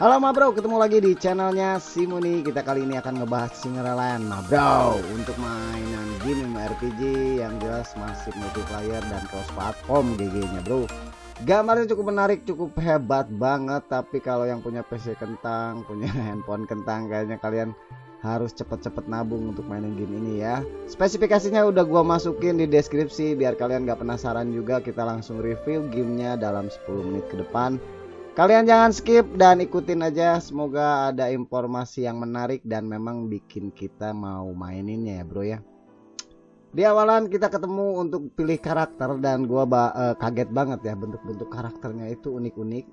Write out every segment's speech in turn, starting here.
Halo ma bro, ketemu lagi di channelnya Simuni Kita kali ini akan ngebahas Singerland ma bro. Untuk mainan game RPG yang jelas masih multiplayer dan cross platform GG nya bro. Gambarnya cukup menarik, cukup hebat banget. Tapi kalau yang punya PC kentang, punya handphone kentang Kayaknya kalian harus cepet-cepet nabung untuk mainin game ini ya. Spesifikasinya udah gua masukin di deskripsi. Biar kalian gak penasaran juga Kita langsung review gamenya dalam 10 menit ke depan Kalian jangan skip dan ikutin aja. Semoga ada informasi yang menarik dan memang bikin kita mau maininnya ya, Bro ya. Di awalan kita ketemu untuk pilih karakter dan gua ba uh, kaget banget ya bentuk-bentuk karakternya itu unik-unik.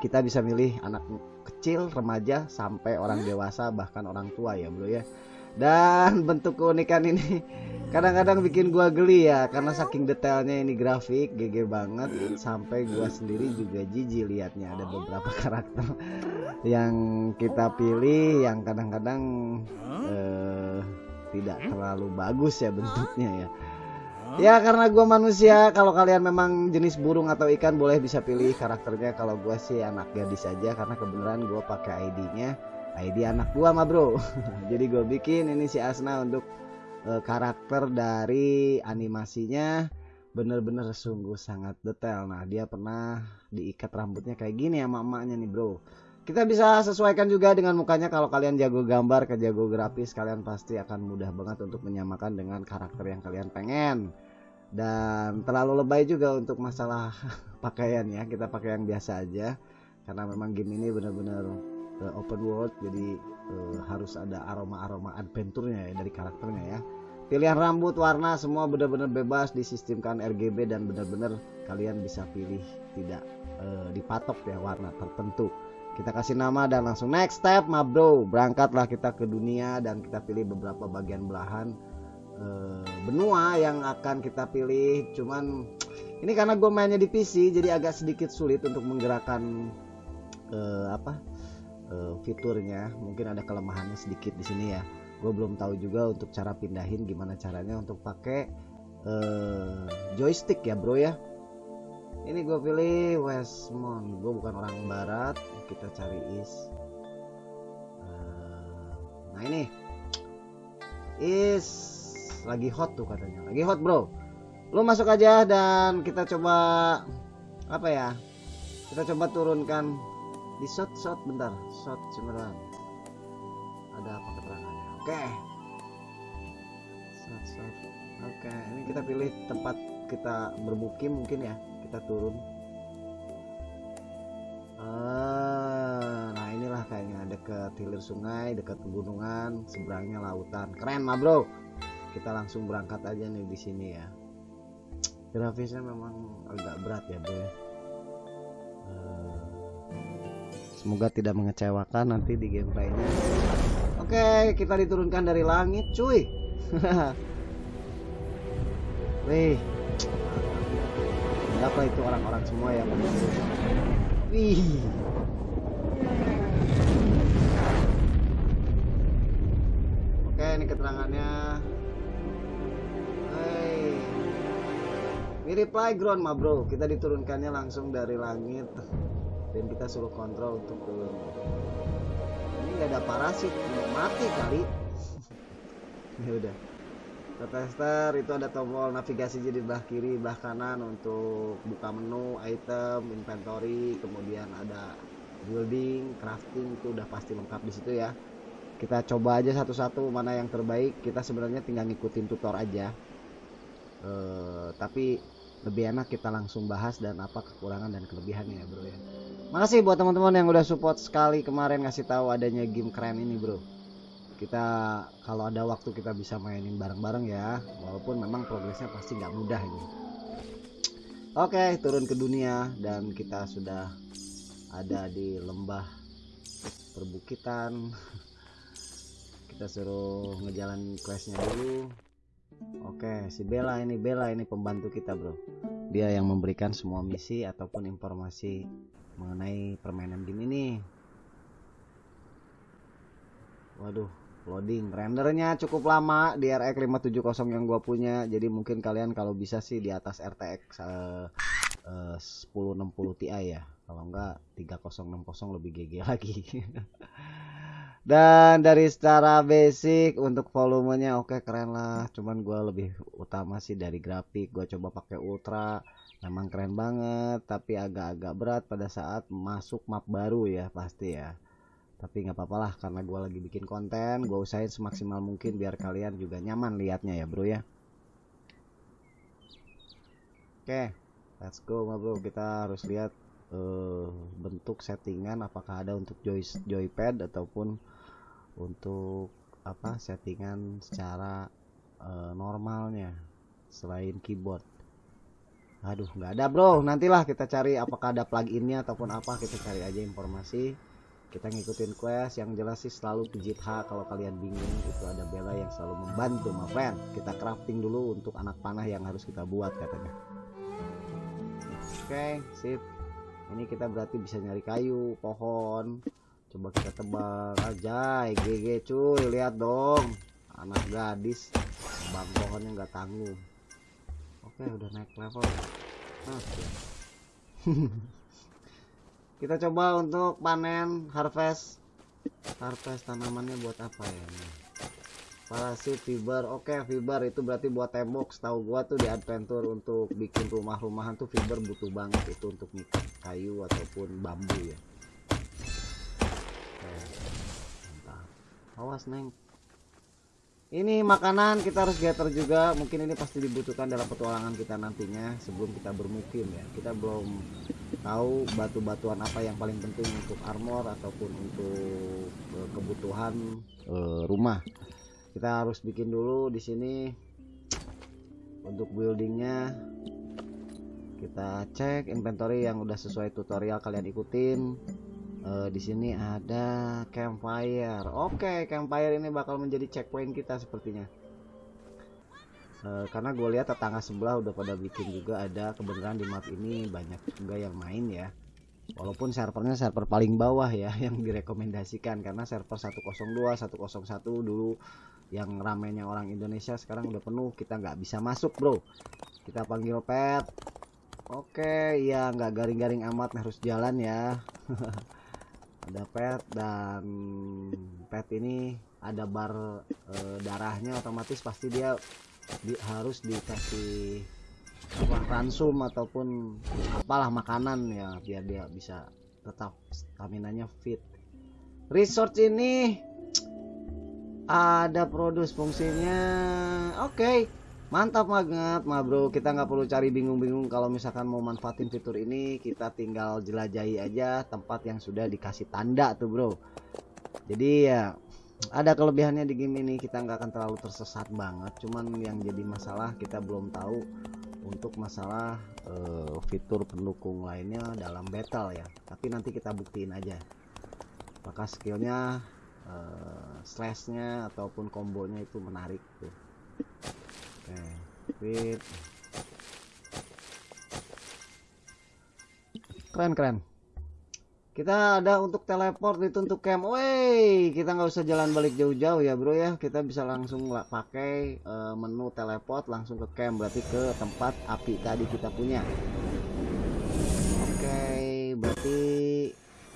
Kita bisa milih anak kecil, remaja sampai orang dewasa bahkan orang tua ya, Bro ya. Dan bentuk keunikan ini kadang-kadang bikin gua geli ya karena saking detailnya ini grafik GG banget. Sampai gua sendiri juga jijik liatnya ada beberapa karakter yang kita pilih yang kadang-kadang eh, tidak terlalu bagus ya bentuknya ya. Ya karena gua manusia kalau kalian memang jenis burung atau ikan boleh bisa pilih karakternya. Kalau gua sih anak gadis saja karena kebenaran gua pakai ID-nya ID anak gua mah bro. Jadi gue bikin ini si Asna untuk uh, karakter dari animasinya bener-bener sungguh sangat detail. Nah dia pernah diikat rambutnya kayak gini sama emaknya nih bro. Kita bisa sesuaikan juga dengan mukanya. Kalau kalian jago gambar ke jago grafis kalian pasti akan mudah banget untuk menyamakan dengan karakter yang kalian pengen. Dan terlalu lebay juga untuk masalah pakaian ya. Kita pakai yang biasa aja. Karena memang game ini benar-benar uh, open world jadi uh, harus ada aroma-aroma adventure-nya ya dari karakternya ya. Pilihan rambut warna semua benar-benar bebas disistemkan RGB dan benar-benar kalian bisa pilih tidak uh, dipatok ya warna tertentu. Kita kasih nama dan langsung next step ma bro berangkatlah kita ke dunia dan kita pilih beberapa bagian belahan benua yang akan kita pilih. Cuman ini karena gue mainnya di PC jadi agak sedikit sulit untuk menggerakkan uh, apa uh, fiturnya mungkin ada kelemahannya sedikit di sini ya. Gue belum tahu juga untuk cara pindahin gimana caranya untuk pakai uh, joystick ya bro ya. Ini gue pilih Westmont. Gue bukan orang barat. Kita cari is uh, nah ini. Is lagi hot tuh katanya. Lagi hot bro. Lu masuk aja dan kita coba apa ya kita coba turunkan di shot shot bentar. Shot cemerlang ada apa keterangannya? Oke. Shot shot. Oke ini kita pilih tempat kita bermukim mungkin ya. Kita turun. Ah, nah inilah kayaknya. Dekat hilir sungai dekat pegunungan. Seberangnya lautan. Keren mah bro. Kita langsung berangkat aja nih di sini ya. Grafisnya memang agak berat ya bro semoga tidak mengecewakan nanti di gameplaynya. Oke kita diturunkan dari langit cuy. Wih. Apa itu orang-orang semua yang menunggu Wih. Oke ini keterangannya. Hey Mirip playground mah bro. Kita diturunkannya langsung dari langit Dan kita suruh kontrol untuk turun Ini nggak ada parasit Mati kali. Ya udah. Tester itu ada tombol navigasi jadi belah kiri belah kanan untuk buka menu item inventory kemudian ada building crafting itu udah pasti lengkap di situ ya. Kita coba aja satu-satu mana yang terbaik. Kita sebenarnya tinggal ngikutin tutor aja. E, tapi lebih enak kita langsung bahas dan apa kekurangan dan kelebihannya ya bro ya. Makasih buat teman-teman yang udah support sekali kemarin ngasih tahu adanya game keren ini bro. Kita kalau ada waktu kita bisa mainin bareng-bareng ya walaupun memang progresnya pasti nggak mudah ini. Oke turun ke dunia dan kita sudah ada di lembah perbukitan. Kita suruh ngejalan questnya dulu oke si Bella ini Bella ini pembantu kita bro. Dia yang memberikan semua misi ataupun informasi mengenai permainan game ini. Waduh loading. Rendernya cukup lama di RX 570 yang gua punya. Jadi mungkin kalian kalau bisa sih di atas RTX uh, uh, 1060 Ti ya. Kalau enggak 3060 lebih GG lagi dan dari secara basic untuk volumenya oke okay, keren lah. Cuman gue lebih utama sih dari grafik. Gue coba pakai ultra memang keren banget. Tapi agak-agak berat pada saat masuk map baru ya pasti ya. Tapi nggak apa-apa lah karena gue lagi bikin konten gue usahain semaksimal mungkin biar kalian juga nyaman liatnya ya bro ya. Oke okay, let's go bro. Kita harus lihat uh, bentuk settingan. Apakah ada untuk joy joypad ataupun untuk apa settingan secara uh, normalnya selain keyboard. Aduh nggak ada bro. Nantilah kita cari apakah ada pluginnya ataupun apa kita cari aja informasi. Kita ngikutin quest yang jelas sih selalu pijit H kalau kalian bingung. Itu ada Bella yang selalu membantu my friend. Kita crafting dulu untuk anak panah yang harus kita buat katanya. Oke okay, sip. Ini kita berarti bisa nyari kayu pohon coba kita tebang aja GG cuy. Lihat dong. Anak gadis. Bang pohonnya nggak tanggung. Oke udah naik level. Nah, kita coba untuk panen harvest. Harvest tanamannya buat apa ya? Parasit fiber. Oke fiber. Itu berarti buat tembok. Setahu gua tuh di adventure untuk bikin rumah-rumahan tuh fiber butuh banget. Itu untuk kayu ataupun bambu ya awas neng. Ini makanan kita harus gather juga. Mungkin ini pasti dibutuhkan dalam petualangan kita nantinya sebelum kita bermukim ya. Kita belum tahu batu-batuan apa yang paling penting untuk armor ataupun untuk uh, kebutuhan uh, rumah. Kita harus bikin dulu di sini untuk buildingnya. Kita cek inventory yang udah sesuai tutorial kalian ikutin uh, di sini ada campfire. Oke campfire ini bakal menjadi checkpoint kita sepertinya. Uh, karena gue lihat tetangga sebelah udah pada bikin juga ada kebenaran di map ini. Banyak juga yang main ya. Walaupun servernya server paling bawah ya yang direkomendasikan. Karena server 102 101 dulu yang ramenya orang Indonesia sekarang udah penuh. Kita nggak bisa masuk bro. Kita panggil pet. Oke ya nggak garing-garing amat harus jalan ya ada pet dan pet ini ada bar e, darahnya otomatis pasti dia di, harus dikasih apa ransum ataupun apalah makanan ya biar dia bisa tetap stamina nya fit. Research ini ada produce fungsinya oke. okay mantap banget mah bro. Kita nggak perlu cari bingung-bingung kalau misalkan mau manfaatin fitur ini kita tinggal jelajahi aja tempat yang sudah dikasih tanda tuh bro. Jadi ya ada kelebihannya di game ini. Kita nggak akan terlalu tersesat banget. Cuman yang jadi masalah kita belum tahu untuk masalah uh, fitur pendukung lainnya dalam battle ya. Tapi nanti kita buktiin aja. Maka skillnya uh, slashnya ataupun kombonya itu menarik tuh Oke, Keren keren. Kita ada untuk teleport itu untuk camp. Woi, kita nggak usah jalan balik jauh-jauh ya, Bro ya. Kita bisa langsung pakai uh, menu teleport langsung ke camp berarti ke tempat api tadi kita punya. Oke, berarti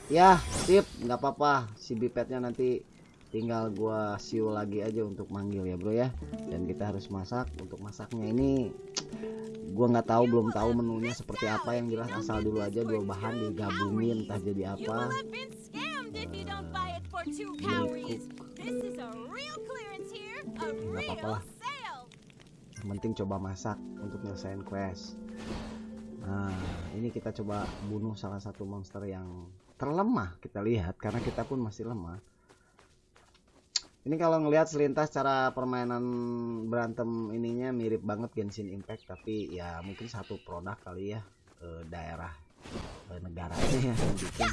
ya, sip, nggak apa-apa. Si bipetnya nanti tinggal gua siu lagi aja untuk manggil ya bro ya. Dan kita harus masak. Untuk masaknya ini gua nggak tahu belum tahu menunya seperti apa. Yang jelas asal dulu aja dua bahan digabungin entah jadi apa. nggak apa-apa lah. yang penting coba masak untuk nyelesain quest. Nah ini kita coba bunuh salah satu monster yang terlemah kita lihat. Karena kita pun masih lemah ini kalau ngelihat selintas cara permainan berantem ininya mirip banget Genshin Impact tapi ya mungkin satu produk kali ya e, daerah e, negaranya ya yang bikin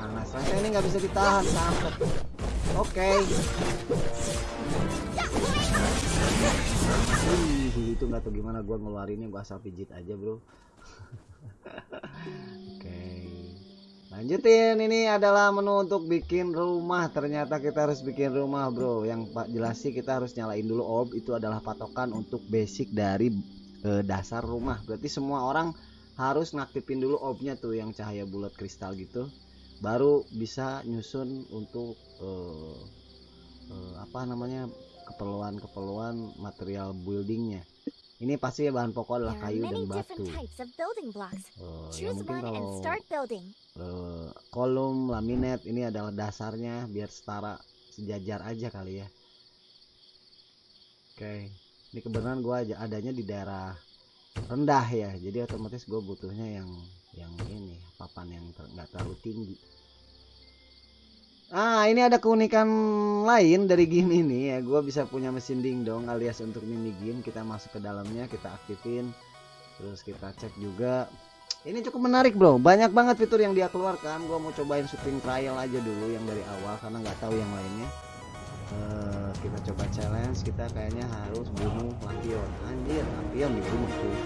nah, nah, nah, ini nggak bisa ditahan sampai oke. okay. Itu nggak tahu gimana gua ngeluarinnya gua asal pijit aja bro. Oke. Lanjutin ini adalah menu untuk bikin rumah. Ternyata kita harus bikin rumah bro. Yang pak jelas sih kita harus nyalain dulu ob itu adalah patokan untuk basic dari e, dasar rumah. Berarti semua orang harus ngaktifin dulu obnya tuh yang cahaya bulat kristal gitu. Baru bisa nyusun untuk e, e, apa namanya keperluan-keperluan material buildingnya ini pasti bahan pokok adalah kayu dan batu. Uh, ya mungkin kalau uh, kolom laminate ini adalah dasarnya biar setara sejajar aja kali ya. Oke, okay. ini kebenaran gua aja adanya di daerah rendah ya, jadi otomatis gue butuhnya yang yang ini papan yang nggak ter terlalu tinggi. Ah, ini ada keunikan lain dari game ini ya. Gua bisa punya mesin dingdong alias untuk mini game. Kita masuk ke dalamnya, kita aktifin. Terus kita cek juga. Ini cukup menarik, Bro. Banyak banget fitur yang dia keluarkan. Gua mau cobain syuting trial aja dulu yang dari awal karena nggak tahu yang lainnya. Uh, kita coba challenge. Kita kayaknya harus bunuh lampion. Anjir, lampion dibunuh tuh.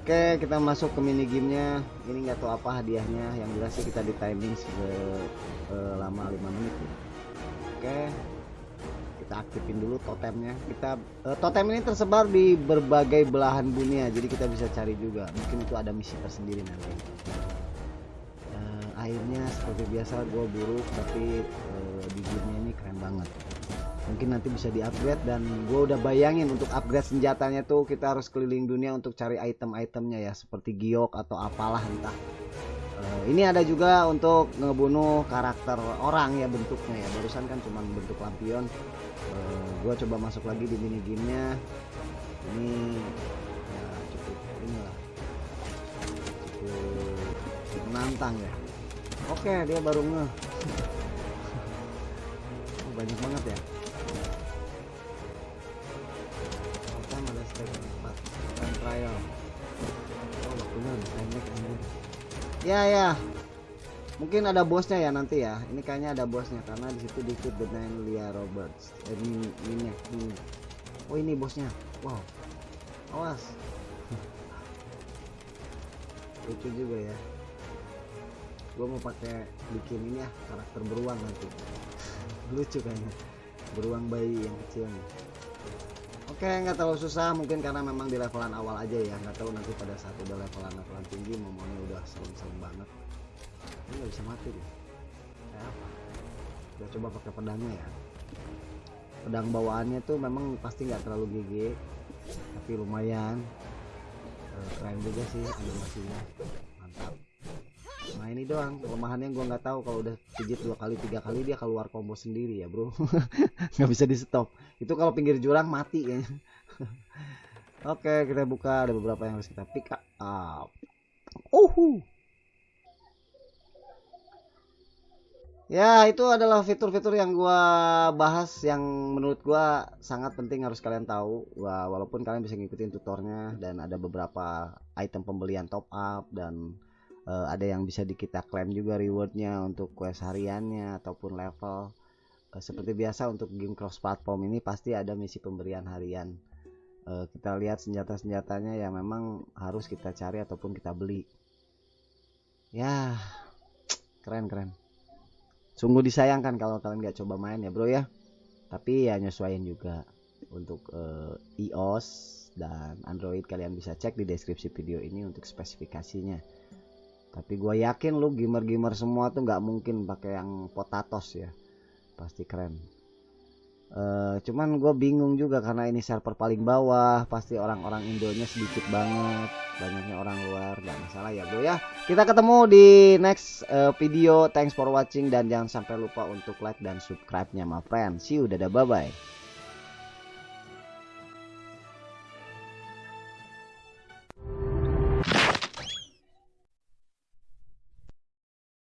Oke kita masuk ke mini gamenya. Ini nggak tahu apa hadiahnya. Yang jelas sih kita di timing selama uh, 5 menit. Ya. Oke kita aktifin dulu totemnya. Kita uh, totem ini tersebar di berbagai belahan dunia jadi kita bisa cari juga. Mungkin itu ada misi tersendiri nanti. Uh, airnya seperti biasa gue buruk tapi uh, di gamenya ini keren banget mungkin nanti bisa di upgrade dan gue udah bayangin untuk upgrade senjatanya tuh kita harus keliling dunia untuk cari item-itemnya ya seperti giok atau apalah entah. Uh, ini ada juga untuk ngebunuh karakter orang ya bentuknya ya. Barusan kan cuma bentuk lampion. Uh, eh, gue coba masuk lagi di mini gamenya. Ini ya cukup inilah. Cukup menantang ya. Oke dia baru nge. Banyak banget ya oh ya ya. Mungkin ada bosnya ya nanti ya. Ini kayaknya ada bosnya karena di situ dikit dengan Lia Roberts. Eh, ini, ini, ini oh ini bosnya. Wow. Awas. Lucu juga ya. Gue mau pakai bikin ini ya karakter beruang nanti. Lucu kayaknya. Beruang bayi yang kecil nih Oke, nggak terlalu susah mungkin karena memang di levelan awal aja ya. Nggak tahu nanti pada saat udah levelan levelan tinggi momennya udah serem-serem banget. Ini nggak bisa mati deh. Kayak apa? Udah coba pakai pedangnya ya. Pedang bawaannya tuh memang pasti nggak terlalu GG, tapi lumayan. Eh, keren juga sih animasinya. Mantap nah ini doang. Kelemahannya gue nggak tahu. Kalau udah pijit dua kali tiga kali dia keluar combo sendiri ya bro. Nggak bisa di stop itu kalau pinggir jurang mati ya oke kita buka. Ada beberapa yang harus kita pick up. Uhu Ya itu adalah fitur-fitur yang gua bahas yang menurut gua sangat penting harus kalian tahu. Wah, walaupun kalian bisa ngikutin tutornya dan ada beberapa item pembelian top up dan uh, ada yang bisa di kita klaim juga rewardnya untuk quest hariannya ataupun level. Uh, seperti biasa untuk game cross platform ini pasti ada misi pemberian harian. Uh, kita lihat senjata-senjatanya yang memang harus kita cari ataupun kita beli. Ya keren keren. Sungguh disayangkan kalau kalian nggak coba main ya bro ya. Tapi ya nyesuaiin juga untuk uh, iOS dan Android. Kalian bisa cek di deskripsi video ini untuk spesifikasinya tapi gue yakin lu gamer-gamer semua tuh nggak mungkin pakai yang potatos ya. Pasti keren. Uh, cuman gue bingung juga karena ini server paling bawah pasti orang-orang Indonya sedikit banget banyaknya orang luar gak masalah ya bro ya. Kita ketemu di next uh, video. Thanks for watching dan jangan sampai lupa untuk like dan subscribe nya my friend. See you dadah bye bye